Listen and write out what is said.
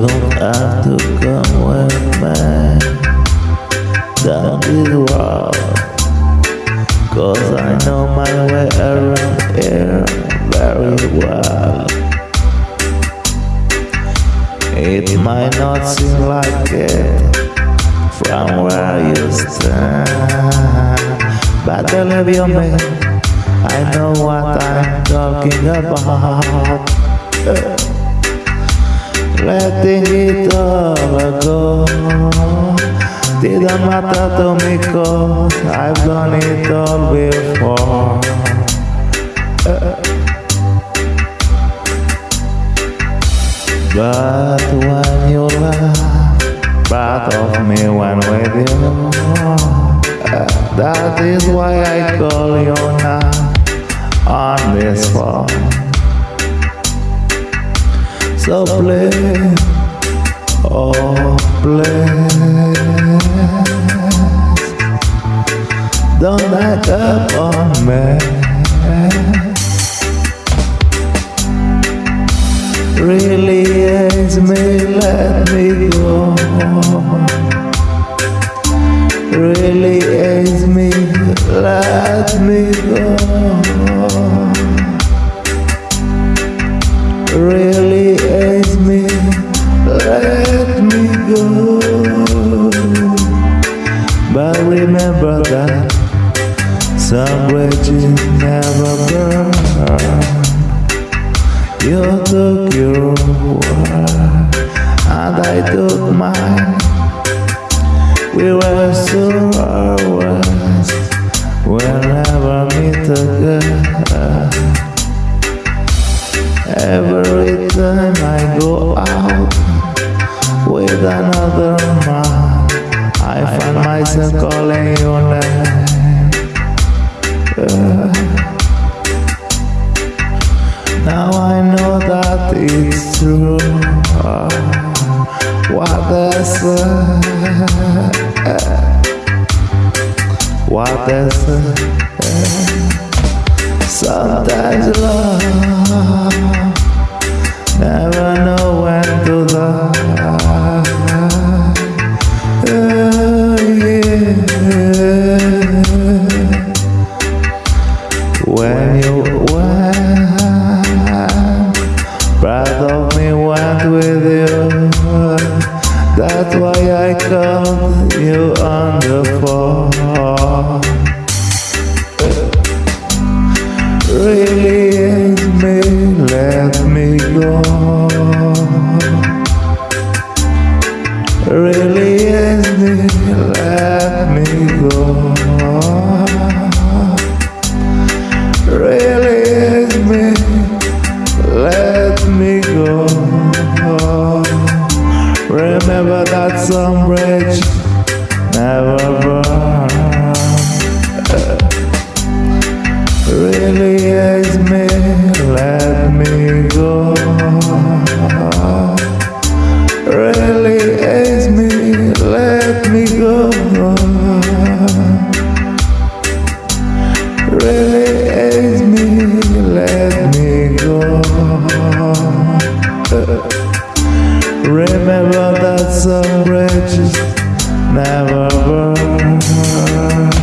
lúc anh thức cơn quên mê down đi vào Cause I know my way around here very well It might not seem like it from where you stand But believe you me, I know what I'm talking about. Letting it all go Didn't matter to me cause I've done it all before. But when you laugh Part of me went with you. That is why I call you now On this phone So play Oh please Don't act up on me really is me, let me go. Really is me, let me go. But remember that some bridges never burn. You took your word, and I took mine. We were so always, we'll never meet again. Every time I go out with another man, I find myself calling your name. Now I know that it's true. Ah, what they say, what they say. Sometimes love never know When you went broth of me went with you. That's why I called you on the phone. Is me, let me go. Some bridge never burned. Really is me, let me go. Really is me, let me go. Really is me, let me go. Remember that some bridges never burn